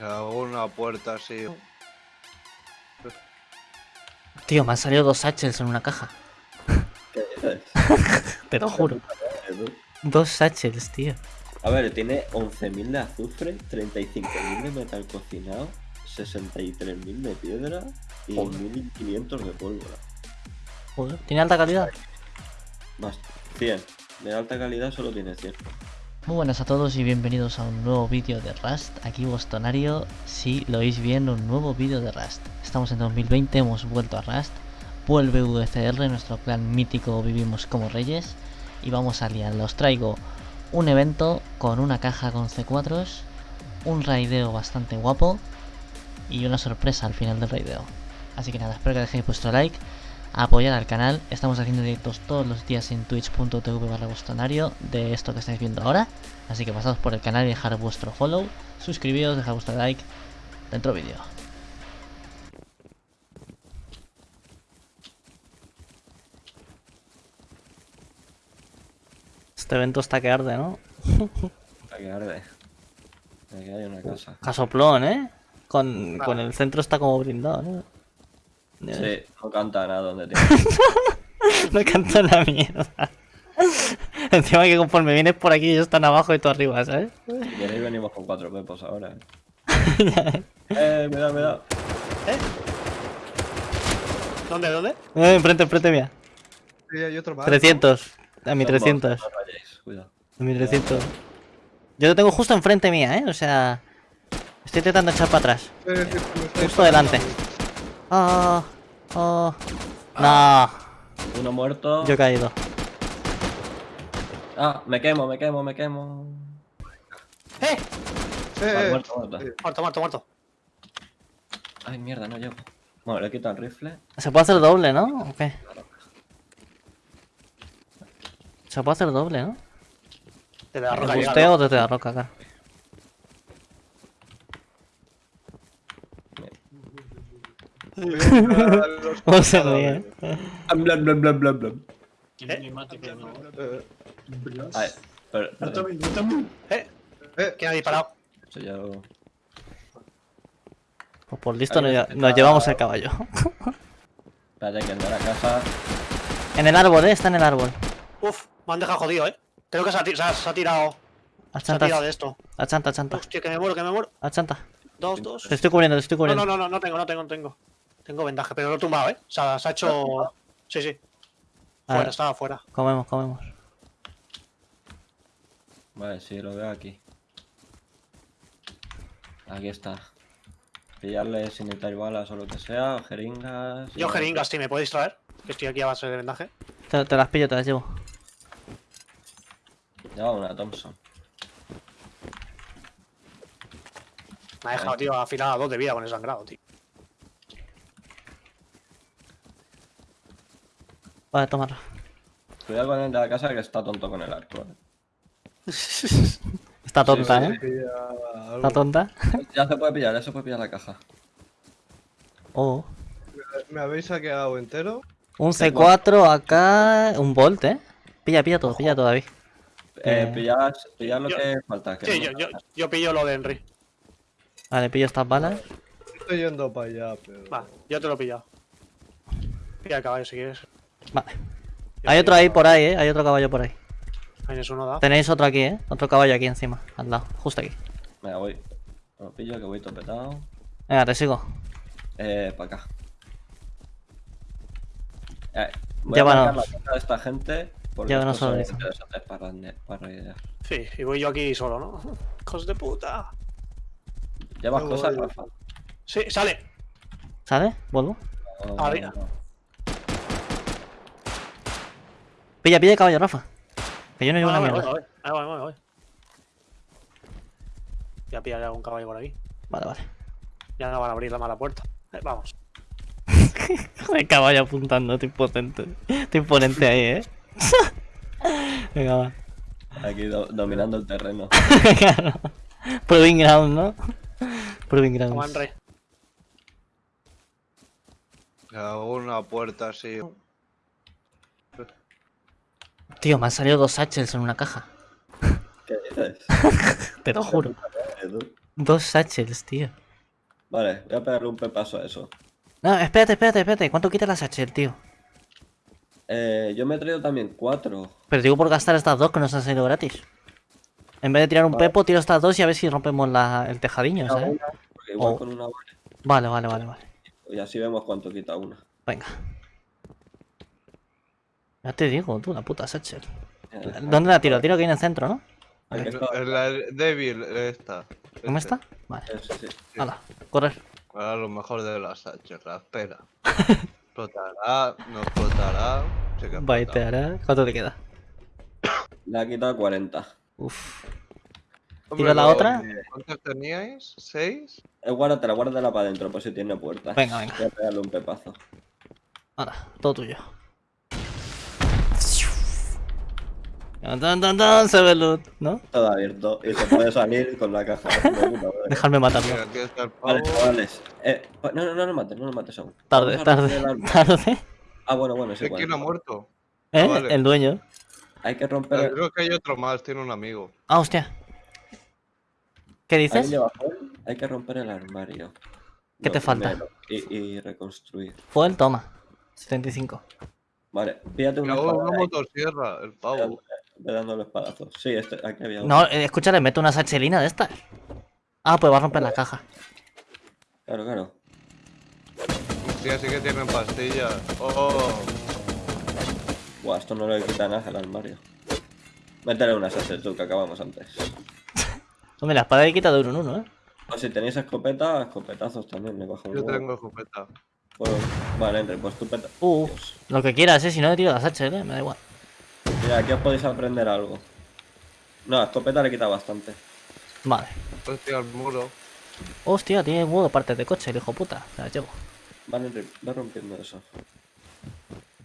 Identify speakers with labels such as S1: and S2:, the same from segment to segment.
S1: Hago una puerta así.
S2: Tío, me han salido dos satchels en una caja.
S3: ¿Qué dices?
S2: Te lo juro. Dos satchels, tío.
S3: A ver, tiene 11.000 de azufre, 35.000 de metal cocinado, 63.000 de piedra y
S2: Joder.
S3: 1.500 de pólvora.
S2: Joder, ¿Tiene alta calidad?
S3: Más 100. De alta calidad solo tiene 100.
S2: Muy buenas a todos y bienvenidos a un nuevo vídeo de Rust. Aquí Bostonario, si lo oís bien, un nuevo vídeo de Rust. Estamos en 2020, hemos vuelto a Rust. Vuelve VCR, nuestro plan mítico Vivimos como Reyes. Y vamos a liar. Os traigo un evento con una caja con C4s, un raideo bastante guapo y una sorpresa al final del raideo. Así que nada, espero que dejéis vuestro like, apoyar al canal. Estamos haciendo directos todos los días en twitch.tv barra bostonario de esto que estáis viendo ahora. Así que pasaos por el canal y dejar vuestro follow, suscribíos, dejar vuestro like dentro vídeo. Este evento está que arde, ¿no?
S3: Para que arde. Aquí hay una casa.
S2: Casoplón, ¿eh? Con, con el centro está como brindado, ¿no?
S3: Sí, no canta nada donde tiene.
S2: No canto la mierda. Encima que conforme vienes por aquí ellos están abajo y tú arriba, ¿sabes?
S3: Si queréis venimos con cuatro pepos ahora. Eh, eh me da, me da.
S4: ¿Dónde, dónde?
S2: Eh, enfrente, enfrente mía.
S1: Sí, hay otro más.
S2: 300. A mi
S3: Son bots,
S2: 300.
S3: No rayéis, cuidado.
S2: A mi 300. Yo lo tengo justo enfrente mía, ¿eh? O sea... Estoy intentando echar para atrás.
S1: Sí, sí, sí, me está
S2: Justo delante. Oh, oh. No,
S3: Uno muerto.
S2: yo he caído.
S3: Ah, me quemo, me quemo, me quemo.
S4: ¡Eh!
S1: Eh,
S3: Vale,
S1: eh,
S3: muerto, muerto.
S1: eh,
S4: Muerto, muerto, muerto.
S3: Ay, mierda, no llego. Bueno, le quito el rifle.
S2: Se puede hacer doble, ¿no? ¿O qué? Se puede hacer doble, ¿no?
S4: Desde la roca llega,
S2: Busteo
S4: ¿no?
S2: desde la roca, claro.
S1: a los
S2: ¿Cómo se ríe?
S3: Blan, blan, blan, blan, blan.
S1: Eh,
S3: Ay, pero, pero,
S4: ¿Eh?
S1: eh,
S4: ¿Quién ha disparado?
S3: eso ya lo-
S2: Pues por listo nos,
S3: está.
S2: nos llevamos el caballo.
S3: Espérate que ande a la casa.
S2: En el árbol, ¿eh? Está en el árbol.
S4: Uf, me han dejado jodido, ¿eh? Creo que se ha, se ha- se ha tirado. Se ha
S2: Achanta,
S4: tirado de esto.
S2: achanta, achanta.
S4: Hostia, que me muero, que me muero.
S2: Achanta.
S4: Dos, dos.
S2: Te estoy cubriendo, te estoy
S4: No,
S2: cubriendo.
S4: no, no, no, no tengo, no tengo, no tengo. Tengo vendaje, pero lo he tumbado, ¿eh? O sea, se ha hecho. Sí, sí.
S2: A
S4: Fuera,
S2: ver,
S4: estaba fuera.
S2: comemos, comemos.
S3: Vale, sí, lo veo aquí. Aquí está. Pillarle sin necesitar balas o lo que sea, o jeringas.
S4: Yo jeringas, sí, ¿me podéis traer? Que estoy aquí a base de vendaje.
S2: Te, te las pillo, te las llevo.
S3: Lleva una Thompson.
S4: Me ha dejado, tío, afilada dos de vida con el sangrado, tío.
S2: Vale, tomarla.
S3: Cuidado con el de la casa que está tonto con el arco. ¿eh?
S2: Está tonta,
S3: sí,
S2: ¿eh?
S1: sí.
S2: Está tonta.
S3: Ya se puede pillar, ya se puede pillar la caja.
S2: Oh.
S1: ¿Me habéis saqueado entero?
S2: Un C4 acá. Un Volt, ¿eh? Pilla, pilla todo, pilla todo, David.
S3: Eh,
S2: Eh.
S3: pillar, pillar lo
S4: Yo-
S3: que falta. Que
S4: Sí,
S3: no-
S4: yo, yo, yo pillo lo de Henry.
S2: Vale, pillo estas balas.
S1: Estoy yendo para allá, pero.
S4: Va, yo te lo he pillado. Pilla el caballo si quieres.
S2: Vale. Hay otro ahí por ahí, ¿eh? Hay otro caballo por ahí.
S4: Tienes uno, da.
S2: Tenéis otro aquí, ¿eh? Otro caballo aquí encima, al lado, justo aquí.
S3: Venga, voy. Lo pillo que voy topetado.
S2: Venga, te sigo.
S3: Eh, para acá. Eh, voy
S2: Llévanos.
S3: a marcar la de esta gente. Porque son interesantes para, para raidear.
S4: Sí, y voy yo aquí solo, ¿no? Hijos de puta.
S3: ¿Llevas cosas. Rafa?
S4: Sí, sale.
S2: ¿Sale? ¿Vuelvo?
S3: No,
S4: Arriba.
S3: no, no.
S2: Pilla, pilla el caballo, Rafa. Que yo no llevo
S4: Ah,
S2: una
S4: voy, voy,
S2: mierda.
S4: voy. Voy, voy, voy. Ya pillaré algún caballo por aquí.
S2: Vale, vale.
S4: Ya no van a abrir la mala puerta. Eh, vamos.
S2: El caballo apuntando, estoy potente. Estoy imponente ahí, ¿eh? Venga, va.
S3: Aquí do- dominando el terreno.
S2: Claro. Proving ground, ¿no? Proving ground.
S4: Henry.
S1: Hago una puerta así.
S2: Tío, me han salido dos satchels en una caja.
S3: ¿Qué dices?
S2: Te lo juro. Dos satchels, tío.
S3: Vale, voy a pegarle un pepazo a eso.
S2: No, espérate, espérate, espérate. ¿Cuánto quita la satchel, tío?
S3: Eh, yo me he traído también cuatro.
S2: Pero digo por gastar estas dos que nos han salido gratis. En vez de tirar un
S3: Vale.
S2: pepo, tiro estas dos y a ver si rompemos la, el tejadiño, ¿sabes?
S3: una, igual
S2: Oh.
S3: con una vale.
S2: Vale, vale, vale, vale.
S3: Y así vemos cuánto quita una.
S2: Venga. Ya te digo, tú, la puta satchel.
S3: Eh,
S2: ¿Dónde la tiro? La tiro aquí en el centro, ¿no?
S1: La débil esta.
S2: ¿Cómo
S1: Este.
S2: está? Vale.
S3: Eh, sí, sí.
S2: Hala, correr.
S1: Ahora lo mejor de las H, la espera. explotará, no explotará. Que.
S2: Baiteará. ¿Cuánto te queda?
S3: Le ha quitado 40.
S2: Uf. ¿Tiro la otra?
S1: ¿Cuántos teníais? ¿Seis?
S3: Eh, guárdatela, guárdatela para adentro, por si tiene puertas.
S2: Venga, venga.
S3: Voy a pegarle un pepazo.
S2: Hala, todo tuyo. Tan, tan, tan, tan, se ve loot, ¿no?
S3: Todo abierto. Y se puede salir con la caja.
S2: Dejarme matarlo.
S3: Vale, chavales. Eh, no, no, no lo mates, no lo mates aún.
S2: Tarde, tarde, tarde.
S3: Ah, bueno, bueno, es
S1: ¿De
S3: igual.
S1: quién ha muerto?
S2: ¿Eh?
S1: vale.
S2: El dueño.
S3: Hay que
S1: Pero
S3: romper.
S1: creo que hay otro más, tiene un amigo.
S2: Ah, hostia. ¿Qué
S3: ¿Alguien
S2: dices?
S3: Hay que romper el armario.
S2: ¿Qué te falta?
S3: Y, y reconstruir.
S2: Fue el toma. 75.
S3: Vale, pídate una espada
S1: una motosierra, el pavo.
S3: Ve dándole espadazos. Sí, este, aquí había uno.
S2: No, eh, escúchale, meto una sachelina de estas. Ah, pues va a romper la caja.
S3: Claro, claro.
S1: Sí, así que tienen pastillas. Oh,
S3: Buah, esto no le quita nada al armario. Métele una SS tú, que acabamos antes.
S2: Hombre, la espada le quita de uno en uno, ¿eh?
S3: O si tenéis escopeta, escopetazos también, le bajo un
S1: yo
S3: huevo.
S1: tengo escopeta.
S3: Bueno, vale, entre, pues tu peta.
S2: Uh,
S3: Dios.
S2: lo que quieras, ¿eh? Si no le tiro la sachel, ¿eh? Me da igual.
S3: Mira, aquí os podéis aprender algo. No, escopeta le quita bastante.
S2: Vale.
S1: Hostia, el muro.
S2: Hostia, tiene huevo de partes de coche, el hijo puta. Se las llevo.
S3: Vale, ve rompiendo eso.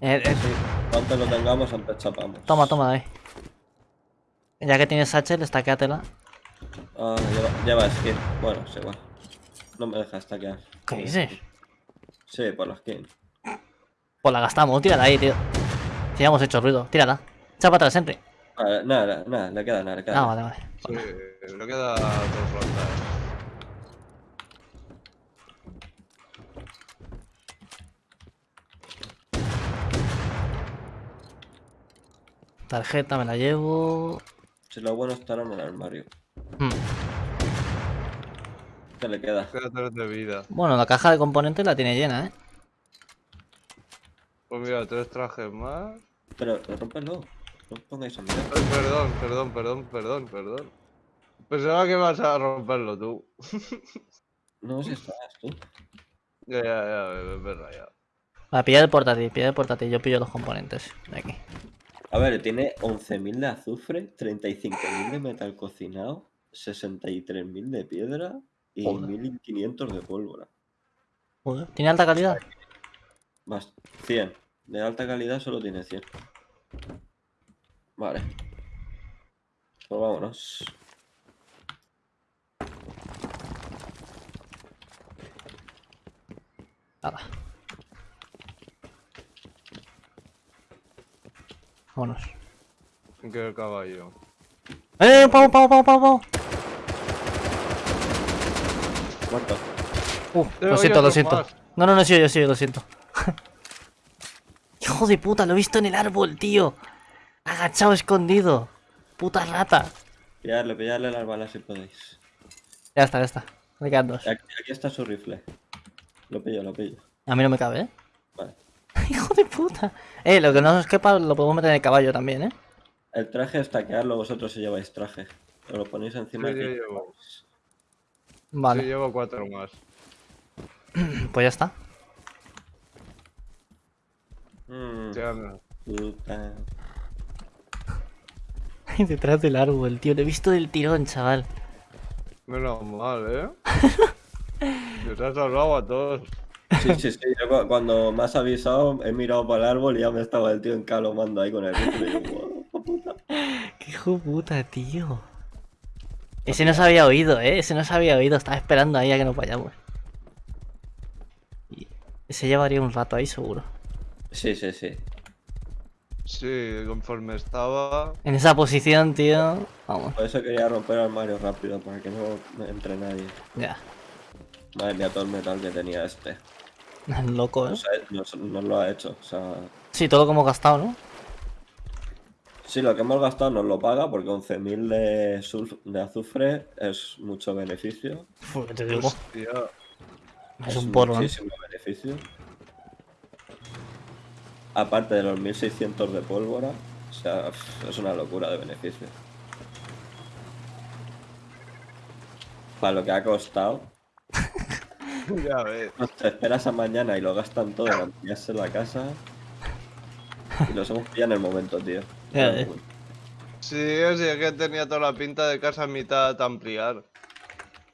S2: Eh, eh,
S3: Cuanto lo tengamos, antes chapamos.
S2: toma, toma, ahí. Ya que tienes sachel, estaquéatela.
S3: Ah, lleva, lleva skin. Bueno, es igual. No me deja stackear.
S2: ¿Qué dices?
S3: Sí, por la skin.
S2: Pues la gastamos, tírala ahí, tío. Si ya hemos hecho ruido, tírala. Echa para atrás, Henry.
S3: Vale, nada, nada, le queda nada, le queda
S2: Ah,
S3: nada.
S2: vale, vale.
S1: Sí, le queda dos rondas.
S2: Tarjeta me la llevo.
S3: Si lo bueno estará en el armario.
S2: Hmm.
S3: ¿Qué le queda?
S1: Queda tres de vida.
S2: Bueno, la caja de componentes la tiene llena, ¿eh?
S1: Pues mira, tres trajes más.
S3: Pero, rompelo. No pongáis.
S1: Ay, perdón, perdón, perdón, perdón, perdón. Pensaba que vas a romperlo tú.
S3: No sé si estás tú.
S1: Ya, ya, ya, es verdad, ya.
S2: Vale, pilla el portátil, pilla el portátil. Yo pillo los componentes de aquí.
S3: A ver, tiene 11.000 de azufre, 35.000 de metal cocinado, 63.000 de piedra y
S2: Joder.
S3: 1.500 de pólvora.
S2: Joder, ¿Tiene alta calidad?
S3: Más 100. De alta calidad solo tiene 100. Vale. Pues vámonos.
S2: Nada. Vámonos.
S1: Que el caballo.
S2: ¡Eh! ¡Pavo, pavo, pavo, pavo!
S3: Muerto.
S2: Uh, lo siento, lo siento.
S1: más.
S2: No, no, no, sí, yo sí, lo siento. Hijo de puta, lo he visto en el árbol, tío. Agachado, escondido. Puta rata.
S3: Pillarle, pillarle las balas si podéis.
S2: Ya está, ya está. Me quedan dos.
S3: Aquí, aquí está su rifle. Lo pillo, lo pillo.
S2: A mí no me cabe, ¿eh?
S3: Vale.
S2: Hijo de puta. Eh, lo que no nos quepa lo podemos meter en el caballo también, ¿eh?
S3: El traje es taquearlo vosotros si lleváis traje. Os lo ponéis encima
S1: Sí,
S3: aquí.
S1: yo llevo.
S2: Vale,
S1: Sí, llevo cuatro más.
S2: pues ya está.
S3: Mm, puta.
S2: Detrás del árbol, tío. Lo he visto del tirón, chaval.
S1: Menos mal, ¿eh? Nos has salvado a todos.
S3: Sí, sí, sí. yo cuando me has avisado, he mirado para el árbol y ya me estaba el tío encalomando ahí con el rifle. Y yo, "Guau, hijo puta".
S2: Qué hijo puta, tío. Ese no se había oído, ¿eh? Ese no se había oído. Estaba esperando ahí a que nos vayamos. Y ese llevaría un rato ahí, seguro.
S3: Sí, sí, sí.
S1: Sí, conforme estaba.
S2: En esa posición, tío. Vamos,
S3: Por eso quería romper el armario rápido, para que no entre nadie.
S2: ya.
S3: Madre mía, todo el metal que tenía este.
S2: Loco,
S3: No,
S2: ¿eh?
S3: sé, no, no lo ha hecho. O sea,
S2: Sí, todo lo que hemos gastado, ¿no?
S3: sí, lo que hemos gastado nos lo paga porque 11.000 de, de azufre es mucho beneficio.
S2: Uf, ¿qué te digo?
S1: Hostia.
S2: Es un porro, ¿eh?
S3: muchísimo beneficio. Aparte de los 1600 de pólvora, o sea, es una locura de beneficio. Para lo que ha costado,
S1: Ya ves.
S3: te esperas a mañana y lo gastan todo en ampliarse la casa. Y los hemos pillado en el momento, tío.
S2: Ya ves.
S1: Sí, sí, es que tenía toda la pinta de casa a mitad ampliar.